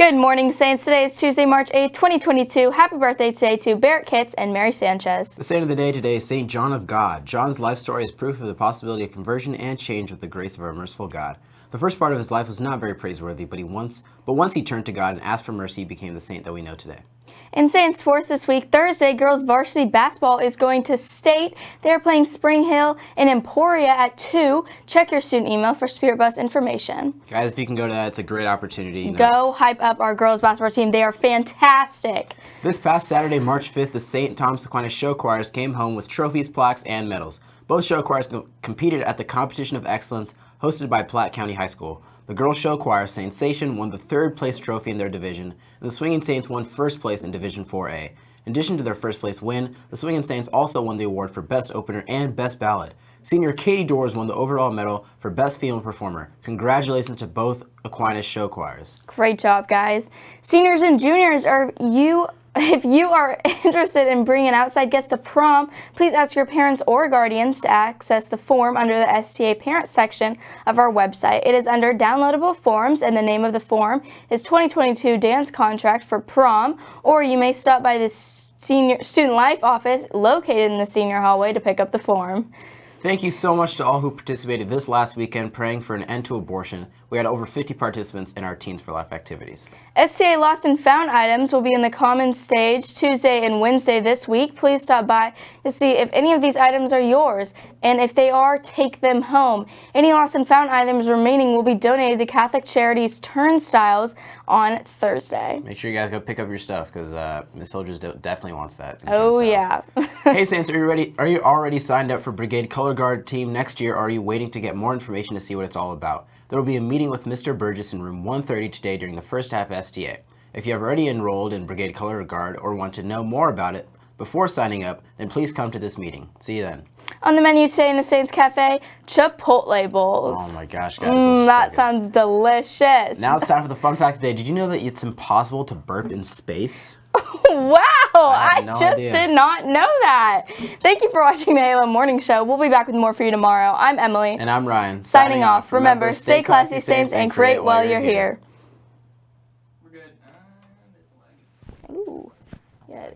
Good morning, Saints. Today is Tuesday, March 8, 2022. Happy birthday today to Barrett Kitts and Mary Sanchez. The saint of the day today is St. John of God. John's life story is proof of the possibility of conversion and change with the grace of our merciful God. The first part of his life was not very praiseworthy, but he once but once he turned to God and asked for mercy, he became the saint that we know today. In Saint sports this week, Thursday, girls varsity basketball is going to state. They're playing Spring Hill and Emporia at 2. Check your student email for Spirit Bus information. Guys, if you can go to that, it's a great opportunity. You know. Go hype up our girls basketball team. They are fantastic. This past Saturday, March 5th, the St. Thomas Aquinas show choirs came home with trophies, plaques, and medals. Both show choirs competed at the Competition of Excellence hosted by Platte County High School. The girls show choir Sensation won the third place trophy in their division, and the Swinging Saints won first place in Division 4A. In addition to their first place win, the Swinging Saints also won the award for Best Opener and Best Ballad. Senior Katie Doors won the overall medal for Best Female Performer. Congratulations to both Aquinas show choirs. Great job, guys. Seniors and juniors, are you if you are interested in bringing outside guests to prom, please ask your parents or guardians to access the form under the STA Parents section of our website. It is under downloadable forms and the name of the form is 2022 dance contract for prom or you may stop by the senior student life office located in the senior hallway to pick up the form. Thank you so much to all who participated this last weekend praying for an end to abortion. We had over 50 participants in our Teens for Life activities. STA Lost and Found items will be in the common stage Tuesday and Wednesday this week. Please stop by to see if any of these items are yours, and if they are, take them home. Any lost and found items remaining will be donated to Catholic Charities Turnstyles on Thursday. Make sure you guys go pick up your stuff because uh, Miss Soldiers definitely wants that. Oh yeah. hey Saints, are you ready? Are you already signed up for Brigade Color Guard team next year? Or are you waiting to get more information to see what it's all about? There will be a meeting with Mr. Burgess in room 130 today during the first half of STA. If you have already enrolled in Brigade Color Guard or want to know more about it before signing up, then please come to this meeting. See you then. On the menu today in the Saints Cafe, Chipotle bowls. Oh my gosh, guys. Mm, that so sounds delicious. Now it's time for the fun fact today. Did you know that it's impossible to burp in space? wow, I, I no just idea. did not know that. Thank you for watching the Halo Morning Show. We'll be back with more for you tomorrow. I'm Emily. And I'm Ryan. Signing, Signing off. Remember, Remember, stay classy, Saints, and create while you're here. here. We're good. Uh, Ooh. Yeah.